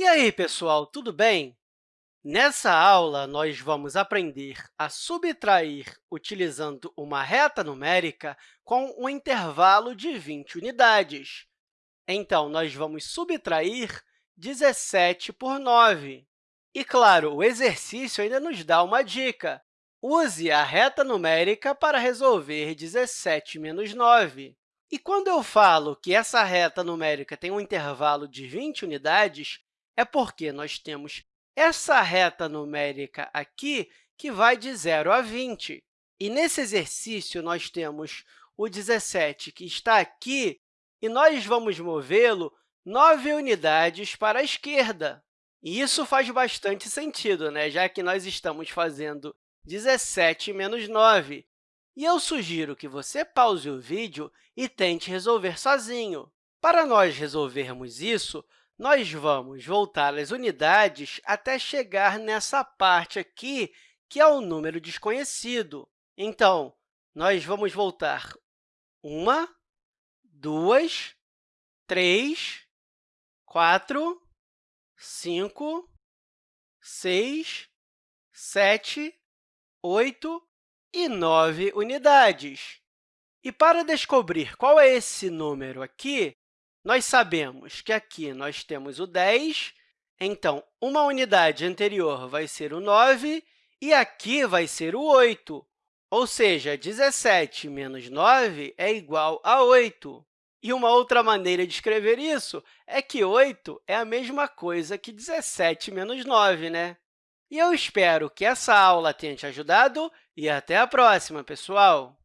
E aí, pessoal, tudo bem? Nessa aula, nós vamos aprender a subtrair utilizando uma reta numérica com um intervalo de 20 unidades. Então, nós vamos subtrair 17 por 9. E, claro, o exercício ainda nos dá uma dica. Use a reta numérica para resolver 17 menos 9. E quando eu falo que essa reta numérica tem um intervalo de 20 unidades, é porque nós temos essa reta numérica aqui, que vai de 0 a 20. E, nesse exercício, nós temos o 17, que está aqui, e nós vamos movê-lo 9 unidades para a esquerda. E isso faz bastante sentido, né? já que nós estamos fazendo 17 menos 9. E eu sugiro que você pause o vídeo e tente resolver sozinho. Para nós resolvermos isso, nós vamos voltar as unidades até chegar nessa parte aqui, que é o número desconhecido. Então, nós vamos voltar uma, duas, três, quatro, cinco, seis, sete, oito e nove unidades. E para descobrir qual é esse número aqui, nós sabemos que aqui nós temos o 10, então, uma unidade anterior vai ser o 9 e aqui vai ser o 8, ou seja, 17 menos 9 é igual a 8. E uma outra maneira de escrever isso é que 8 é a mesma coisa que 17 menos 9, né? E eu espero que essa aula tenha te ajudado e até a próxima, pessoal!